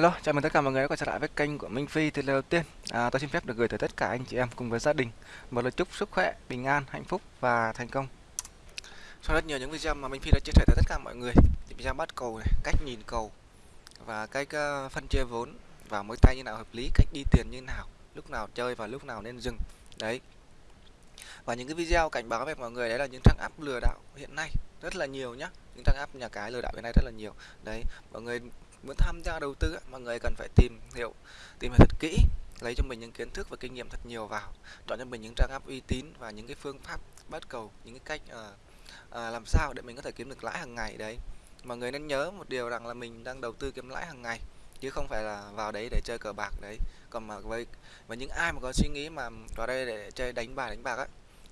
Hello, chào mừng tất cả mọi người đã quay trở lại với kênh của Minh Phi. Thì lời đầu tiên, à, tôi xin phép được gửi tới tất cả anh chị em cùng với gia đình một lời chúc sức khỏe, bình an, hạnh phúc và thành công. Sau rất nhiều những video mà Minh Phi đã chia sẻ tới tất cả mọi người, thì video bắt cầu này, cách nhìn cầu và cách uh, phân chia vốn và mỗi tay như nào hợp lý, cách đi tiền như nào, lúc nào chơi và lúc nào nên dừng. Đấy. Và những cái video cảnh báo về mọi người đấy là những trang app lừa đảo hiện nay rất là nhiều nhá. Những trang app nhà cái lừa đảo hiện nay rất là nhiều. Đấy, mọi người muốn tham gia đầu tư mọi người cần phải tìm hiểu tìm hiểu thật kỹ lấy cho mình những kiến thức và kinh nghiệm thật nhiều vào chọn cho mình những trang app uy tín và những cái phương pháp bắt cầu những cái cách uh, uh, làm sao để mình có thể kiếm được lãi hàng ngày đấy. Mọi người nên nhớ một điều rằng là mình đang đầu tư kiếm lãi hàng ngày chứ không phải là vào đấy để chơi cờ bạc đấy. Còn mà với và những ai mà có suy nghĩ mà vào đây để chơi đánh bài đánh bạc á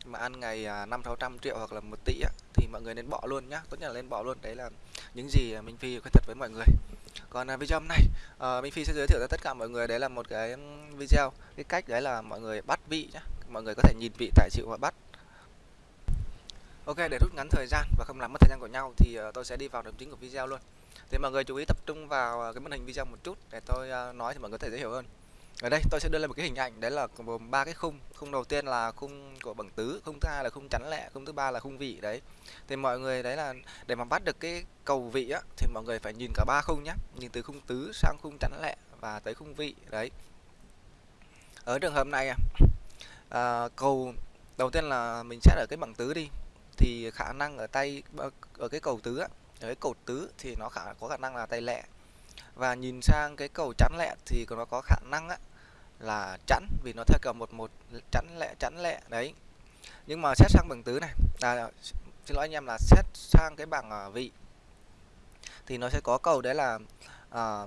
mà ăn ngày à, năm sáu trăm triệu hoặc là một tỷ á thì mọi người nên bỏ luôn nhá. Tốt nhất là nên bỏ luôn. Đấy là những gì minh phi khuyên thật với mọi người còn à, video hôm nay uh, Minh Phi sẽ giới thiệu cho tất cả mọi người đấy là một cái video. Cái cách đấy là mọi người bắt vị nhá. Mọi người có thể nhìn vị tài chịu và bắt. Ok để rút ngắn thời gian và không làm mất thời gian của nhau thì uh, tôi sẽ đi vào nội chính của video luôn. Thì mọi người chú ý tập trung vào ờ, cái màn hình video một chút để tôi uh, nói thì mọi người có thể dễ hiểu hơn ở đây tôi sẽ đưa lên một cái hình ảnh đấy là gồm ba cái khung. Khung đầu tiên là khung của bằng tứ khung thứ hai là khung chắn lẹ khung thứ ba là khung vị đấy. Thì mọi người đấy là để mà bắt được cái cầu vị á thì mọi người phải nhìn cả ba khung nhé nhìn từ khung tứ sang khung chắn lẹ và tới khung vị đấy. Ở trường hợp này à, à, cầu đầu tiên là mình xét ở cái bằng tứ đi. Thì khả năng ở tay ở cái cầu tứ á ở cái cột tứ thì nó khả có khả năng là tay lẹ và nhìn sang cái cầu chắn lẹ thì nó có khả năng á là chắn vì nó theo cầu một một chắn lẹ chắn lẹ đấy. Nhưng mà xét sang bằng tứ này à, xin lỗi anh em là xét sang cái bảng à, vị thì nó sẽ có cầu đấy là à,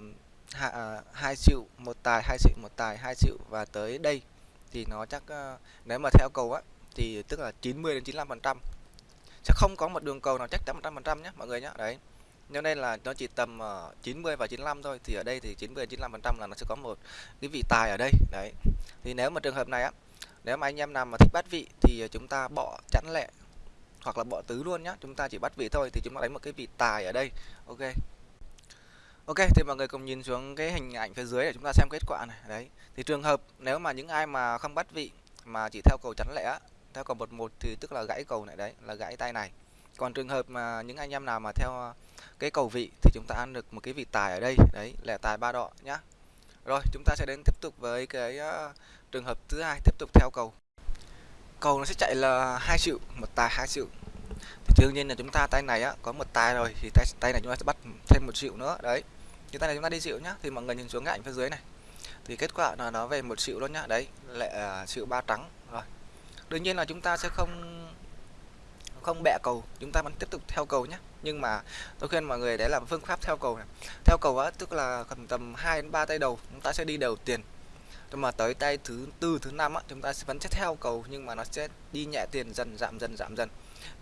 à hai triệu một tài hai triệu một tài hai triệu và tới đây. Thì nó chắc à, nếu mà theo cầu á thì tức là 90 đến 95 phần trăm. Sẽ không có một đường cầu nào chắc chắn 100 phần trăm nhé mọi người nhé đấy cho nên là nó chỉ tầm ờ, uh, 90 và 95 thôi. Thì ở đây thì 90 95 phần trăm là nó sẽ có một cái vị tài ở đây. Đấy. Thì nếu mà trường hợp này á nếu mà anh em nào mà thích bắt vị thì chúng ta bỏ chẵn lẹ hoặc là bỏ tứ luôn nhá. Chúng ta chỉ bắt vị thôi thì chúng ta đánh một cái vị tài ở đây. Ok. Ok thì mọi người cùng nhìn xuống cái hình ảnh phía dưới để chúng ta xem kết quả này. Đấy. Thì trường hợp nếu mà những ai mà không bắt vị mà chỉ theo cầu chắn lẻ theo cầu một một thì tức là gãy cầu này đấy là gãy tay này còn trường hợp mà những anh em nào mà theo ờ, cái cầu vị thì chúng ta ăn được một cái vị tài ở đây. Đấy lẻ tài ba đỏ nhá. Rồi chúng ta sẽ đến tiếp tục với cái uh, trường hợp thứ hai tiếp tục theo cầu. Cầu nó sẽ chạy là hai triệu một tài hai triệu. Thì đương nhiên là chúng ta tay này á có một tài rồi thì tay tay này chúng ta sẽ bắt thêm một triệu nữa. Đấy thì tay này chúng ta đi triệu nhá. Thì mọi người nhìn xuống cái ảnh phía dưới này. Thì kết quả là nó về một triệu luôn nhá. Đấy lại uh, ờ, triệu ba trắng. Rồi đương nhiên là chúng ta sẽ không không bẹ cầu chúng ta vẫn tiếp tục theo cầu nhé. Nhưng mà tôi khuyên mọi người đấy là phương pháp theo cầu này. Theo cầu á tức là cần tầm 2 đến 3 tay đầu chúng ta sẽ đi đều tiền. Nhưng mà tới tay thứ tư thứ năm á chúng ta sẽ vẫn sẽ theo cầu nhưng mà nó sẽ đi nhẹ tiền dần giảm dần giảm dần.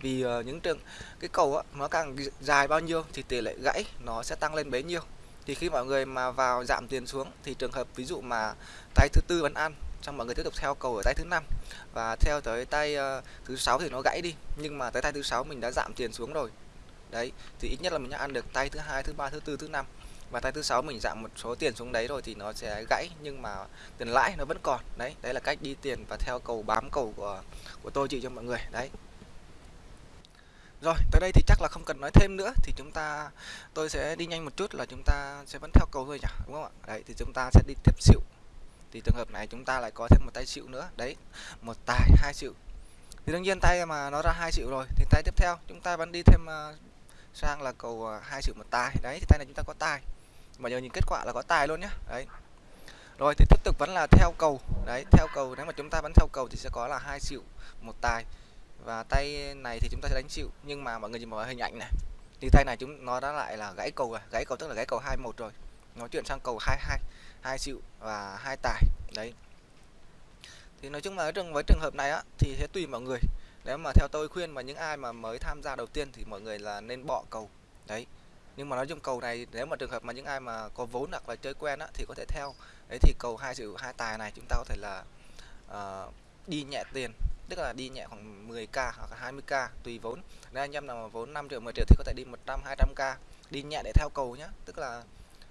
Vì uh, những trường cái cầu á nó càng dài bao nhiêu thì tỷ lệ gãy nó sẽ tăng lên bấy nhiêu. Thì khi mọi người mà vào giảm tiền xuống thì trường hợp ví dụ mà tay thứ tư vẫn ăn xong mọi người tiếp tục theo cầu ở tay thứ năm. Và theo tới tay uh, thứ sáu thì nó gãy đi. Nhưng mà tới tay thứ sáu mình đã giảm tiền xuống rồi. Đấy thì ít nhất là mình đã ăn được tay thứ hai thứ ba thứ tư thứ năm. Và tay thứ sáu mình giảm một số tiền xuống đấy rồi thì nó sẽ gãy. Nhưng mà tiền lãi nó vẫn còn. Đấy đấy là cách đi tiền và theo cầu bám cầu của của tôi chị cho mọi người. Đấy. Rồi tới đây thì chắc là không cần nói thêm nữa. Thì chúng ta tôi sẽ đi nhanh một chút là chúng ta sẽ vẫn theo cầu thôi nhỉ? Đúng không ạ? Đấy thì chúng ta sẽ đi tiếp xịu thì trường hợp này chúng ta lại có thêm một tay xịu nữa. Đấy một tài hai xịu. Thì đương nhiên tay mà nó ra hai xịu rồi. Thì tay tiếp theo chúng ta vẫn đi thêm uh, sang là cầu à, hai xịu một tài. Đấy thì tay này chúng ta có tài. Mà giờ nhìn kết quả là có tài luôn nhá. Đấy. Rồi thì tiếp tục vẫn là theo cầu. Đấy theo cầu nếu mà chúng ta vẫn theo cầu thì sẽ có là hai xịu một tài. Và tay này thì chúng ta sẽ đánh xịu. Nhưng mà mọi người nhìn vào hình ảnh này. Thì tay này chúng nó đã lại là gãy cầu rồi. Gãy cầu tức là gãy cầu hai một rồi nó chuyển sang cầu hai hai hai và hai tài đấy. Thì nói chung là trường với trường hợp này á thì sẽ tùy mọi người. Nếu mà theo tôi khuyên mà những ai mà mới tham gia đầu tiên thì mọi người là nên bỏ cầu đấy. Nhưng mà nói chung cầu này nếu mà trường hợp mà những ai mà có vốn hoặc là chơi quen á thì có thể theo. Đấy thì cầu hai triệu hai tài này chúng ta có thể là uh, đi nhẹ tiền tức là đi nhẹ khoảng 10k hoặc 20k tùy vốn. Nếu anh em nào mà vốn 5 triệu 10 triệu thì có thể đi 100 200k đi nhẹ để theo cầu nhá. Tức là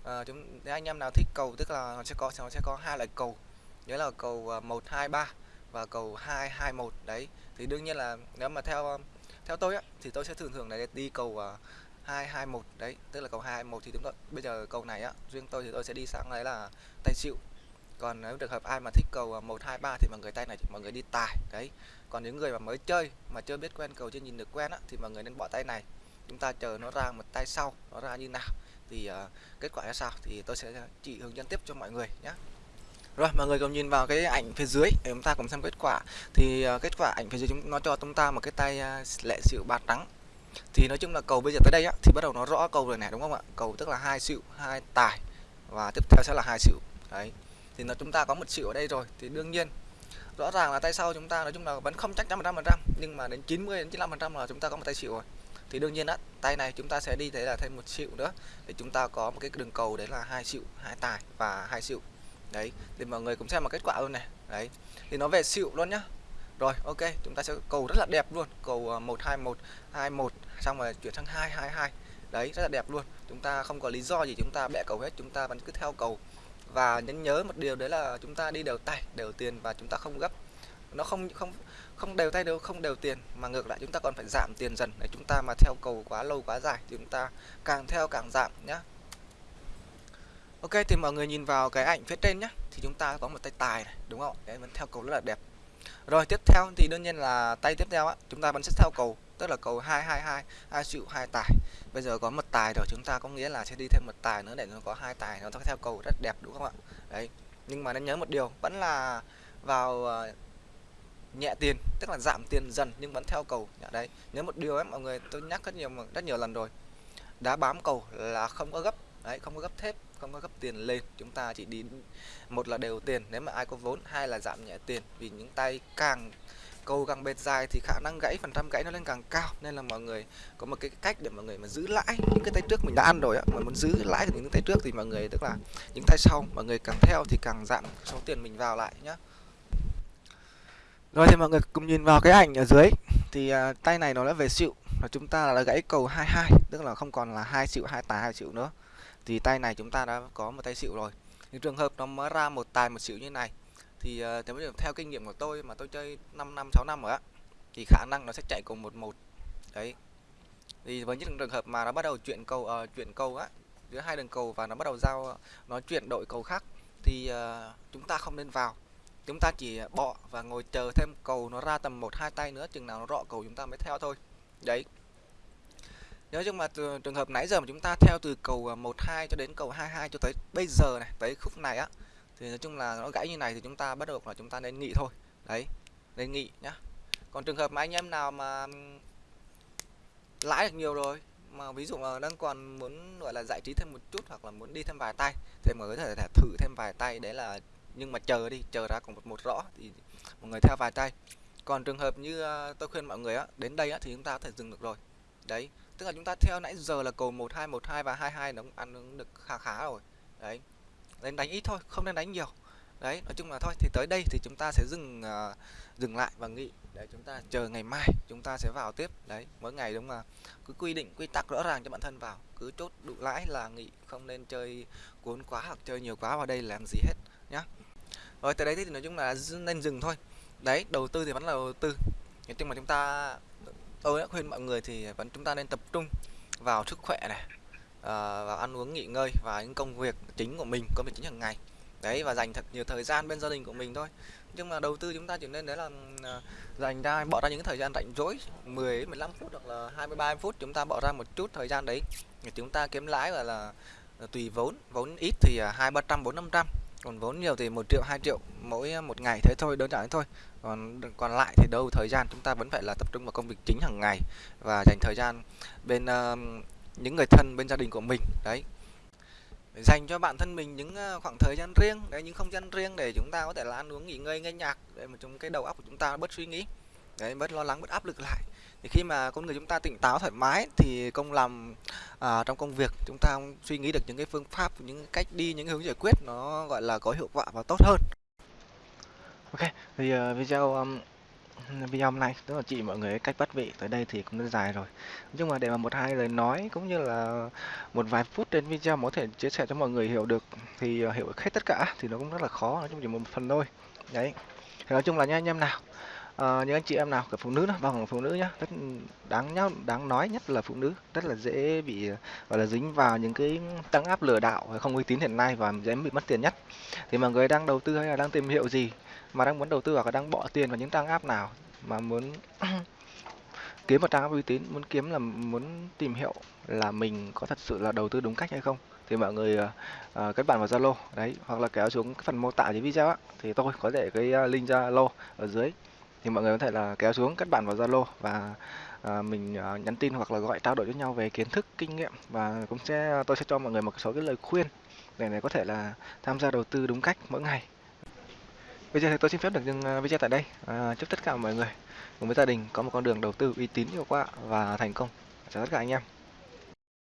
à, chúng nếu anh em nào thích cầu tức là nó sẽ có nó sẽ có hai loại cầu. Nhớ là cầu ờ, 123 và cầu 221 đấy. Thì đương nhiên là nếu mà theo ờ, theo tôi á thì tôi sẽ thường thường là đi cầu uh, 221 đấy. Tức là cầu 221 thì chúng tôi bây giờ cầu này á riêng tôi thì tôi sẽ đi sang đấy là tay chịu còn nếu trường hợp ai mà thích cầu 123 thì mọi người tay này mọi người đi tài đấy. Còn những người mà mới chơi mà chưa biết quen cầu chưa nhìn được quen á thì mọi người nên bỏ tay này. Chúng ta chờ nó ra một tay sau nó ra như nào thì uh, kết quả ra sao? Thì tôi sẽ chỉ hướng dẫn tiếp cho mọi người nhé. Rồi mọi người cùng nhìn vào cái ảnh phía dưới để chúng ta cùng xem kết quả. Thì uh, kết quả ảnh phía dưới chúng nó cho chúng ta một cái tay ờ, uh, lệ xịu bát trắng. Thì nói chung là cầu bây giờ tới đây á thì bắt đầu nó rõ cầu rồi này đúng không ạ? Cầu tức là hai xịu hai tài. Và tiếp theo sẽ là hai xịu. Đấy. Thì nó chúng ta có một xịu ở đây rồi. Thì đương nhiên rõ ràng là tay sau chúng ta nói chung là vẫn không chắc chắn 100% nhưng mà đến 90 đến 95% là chúng ta có một tay xịu rồi thì đương nhiên á, tay này chúng ta sẽ đi thấy là thêm một xịu nữa. Để chúng ta có một cái đường cầu đấy là hai xịu, hai tài và hai xịu. Đấy, thì mọi người cũng xem một kết quả luôn này. Đấy, thì nó về xịu luôn nhá. Rồi, ok, chúng ta sẽ cầu rất là đẹp luôn. Cầu à, 121 21 xong rồi chuyển sang 222 đấy, rất là đẹp luôn. Chúng ta không có lý do gì chúng ta bẻ cầu hết, chúng ta vẫn cứ theo cầu. Và nhấn nhớ một điều đấy là chúng ta đi đều tay, đều tiền và chúng ta không gấp nó không không không đều tay đều, không đều tiền, mà ngược lại chúng ta còn phải giảm tiền dần. Để chúng ta mà theo cầu quá lâu quá dài thì chúng ta càng theo càng giảm nhá. Ok, thì mọi người nhìn vào cái ảnh phía trên nhá, thì chúng ta có một tay tài này, đúng không? Đấy, vẫn theo cầu rất là đẹp. Rồi, tiếp theo thì đương nhiên là tay tiếp theo á, chúng ta vẫn sẽ theo cầu, tức là cầu 222 hai triệu, hai tài. Bây giờ có một tài rồi, chúng ta có nghĩa là sẽ đi thêm một tài nữa để nó có hai tài, nó theo cầu rất đẹp, đúng không ạ? Đấy, nhưng mà nên nhớ một điều, vẫn là vào ờ, nhẹ tiền tức là giảm tiền dần nhưng vẫn theo cầu. Dạ, đấy nhớ một điều ấy mọi người tôi nhắc rất nhiều rất nhiều lần rồi. Đá bám cầu là không có gấp đấy không có gấp thép không có gấp tiền lên. Chúng ta chỉ đi một là đều tiền nếu mà ai có vốn hai là giảm nhẹ tiền. Vì những tay càng cầu càng bệt dài thì khả năng gãy phần trăm gãy nó lên càng cao. Nên là mọi người có một cái cách để mọi người mà giữ lãi những cái tay trước mình đã ăn rồi á. Mà muốn giữ lãi được những tay trước thì mọi người tức là những tay sau mọi người càng theo thì càng giảm số tiền mình vào lại nhá rồi thì mọi người cùng nhìn vào cái ảnh ở dưới. Thì uh, tay này nó đã về xịu và chúng ta đã gãy cầu 22 tức là không còn là hai xịu hai tài hai xịu nữa. Thì tay này chúng ta đã có một tay xịu rồi. Những trường hợp nó mới ra một tài một xịu như này thì uh, theo kinh nghiệm của tôi mà tôi chơi 5 năm 6 năm rồi á thì khả năng nó sẽ chạy cùng một một. Đấy. Thì với những trường hợp mà nó bắt đầu chuyển cầu uh, chuyển cầu á giữa hai đường cầu và nó bắt đầu giao nó chuyển đội cầu khác thì uh, chúng ta không nên vào chúng ta chỉ bỏ và ngồi chờ thêm cầu nó ra tầm một, hai tay nữa, chừng nào nó rọ cầu chúng ta mới theo thôi. Đấy. Nếu chung mà từ, trường hợp nãy giờ mà chúng ta theo từ cầu à, 12 cho đến cầu 22 cho tới bây giờ này, tới khúc này á, thì nói chung là nó gãy như này thì chúng ta bắt đầu là chúng ta nên nghỉ thôi. Đấy, nên nghỉ nhá. Còn trường hợp mà anh em nào mà lãi được nhiều rồi, mà ví dụ mà đang còn muốn, gọi là, giải trí thêm một chút hoặc là muốn đi thêm vài tay, thì mới có thể thử thêm vài tay, đấy là nhưng mà chờ đi chờ ra còn một một rõ thì mọi người theo vài tay. Còn trường hợp như ờ, tôi khuyên mọi người á đến đây á thì chúng ta có thể dừng được rồi. Đấy tức là chúng ta theo nãy giờ là cầu một hai một hai và hai hai nó cũng ăn được khá khá rồi. Đấy nên đánh ít thôi không nên đánh nhiều. Đấy nói chung là thôi thì tới đây thì chúng ta sẽ dừng uh, dừng lại và nghỉ. Để chúng ta chờ ngày mai chúng ta sẽ vào tiếp. Đấy mỗi ngày đúng mà cứ quy định quy tắc rõ ràng cho bản thân vào. Cứ chốt đủ lãi là nghỉ không nên chơi cuốn quá hoặc chơi nhiều quá vào đây làm gì hết nhá rồi tới đấy thì nói chung là nên dừng thôi. Đấy đầu tư thì vẫn là đầu tư. Nhưng mà chúng ta tôi đã khuyên mọi người thì vẫn chúng ta nên tập trung vào sức khỏe này à, vào ăn uống nghỉ ngơi và những công việc chính của mình công việc chính hàng ngày. Đấy và dành thật nhiều thời gian bên gia đình của mình thôi. Nhưng mà đầu tư chúng ta chỉ nên đấy là ờ, dành ra bỏ ra những thời gian rảnh rỗi 10 15 phút hoặc là 23 phút chúng ta bỏ ra một chút thời gian đấy để chúng ta kiếm lãi và là ờ, tùy vốn. Vốn ít thì hai ba trăm bốn năm trăm còn vốn nhiều thì một triệu hai triệu mỗi à, một ngày thế thôi đơn giản thế thôi. Còn còn lại thì đâu thời gian chúng ta vẫn phải là tập trung vào công việc chính hàng ngày và dành thời gian bên uh, những người thân bên gia đình của mình đấy. Dành cho bản thân mình những à, khoảng thời gian riêng đấy những không gian riêng để chúng ta có thể là ăn uống nghỉ ngơi nghe nhạc để mà chúng cái đầu óc của chúng ta bớt suy nghĩ đấy bớt lo lắng bớt áp lực lại. Thì khi mà con người chúng ta tỉnh táo thoải mái thì công làm à, trong công việc chúng ta suy nghĩ được những cái phương pháp những cách đi những hướng giải quyết nó gọi là có hiệu quả và tốt hơn. Ok thì uh, video um, video hôm nay tức là chị mọi người cách bắt vị tới đây thì cũng đã dài rồi. Nhưng mà để mà một hai lời nói cũng như là một vài phút trên video có thể chia sẻ cho mọi người hiểu được thì ờ, hiểu hết tất cả thì nó cũng rất là khó nói chung chỉ một phần thôi. Đấy thì nói chung là nha anh em nào à, những anh chị em nào cả phụ nữ đó bao phụ nữ nhá rất đáng nhá đáng nói nhất là phụ nữ rất là dễ bị gọi là dính vào những cái tăng áp lừa đảo không uy tín hiện nay và dễ bị mất tiền nhất. Thì mọi người đang đầu tư hay là đang tìm hiểu gì mà đang muốn đầu tư hoặc là đang bỏ tiền vào những trang app nào mà muốn kiếm một trang app uy tín muốn kiếm là muốn tìm hiểu là mình có thật sự là đầu tư đúng cách hay không thì mọi người uh, kết bạn vào Zalo đấy hoặc là kéo xuống cái phần mô tả dưới video á thì tôi có để cái link Zalo ở dưới thì mọi người có thể là kéo xuống kết bạn vào Zalo và à, mình à, nhắn tin hoặc là gọi trao đổi với nhau về kiến thức kinh nghiệm. Và cũng sẽ à, tôi sẽ cho mọi người một số cái lời khuyên để này có thể là tham gia đầu tư đúng cách mỗi ngày. Bây giờ thì tôi xin phép được dừng à, video tại đây. À, chúc tất cả mọi người cùng với gia đình có một con đường đầu tư uy tín hiệu quả và thành công. Chào tất cả anh em.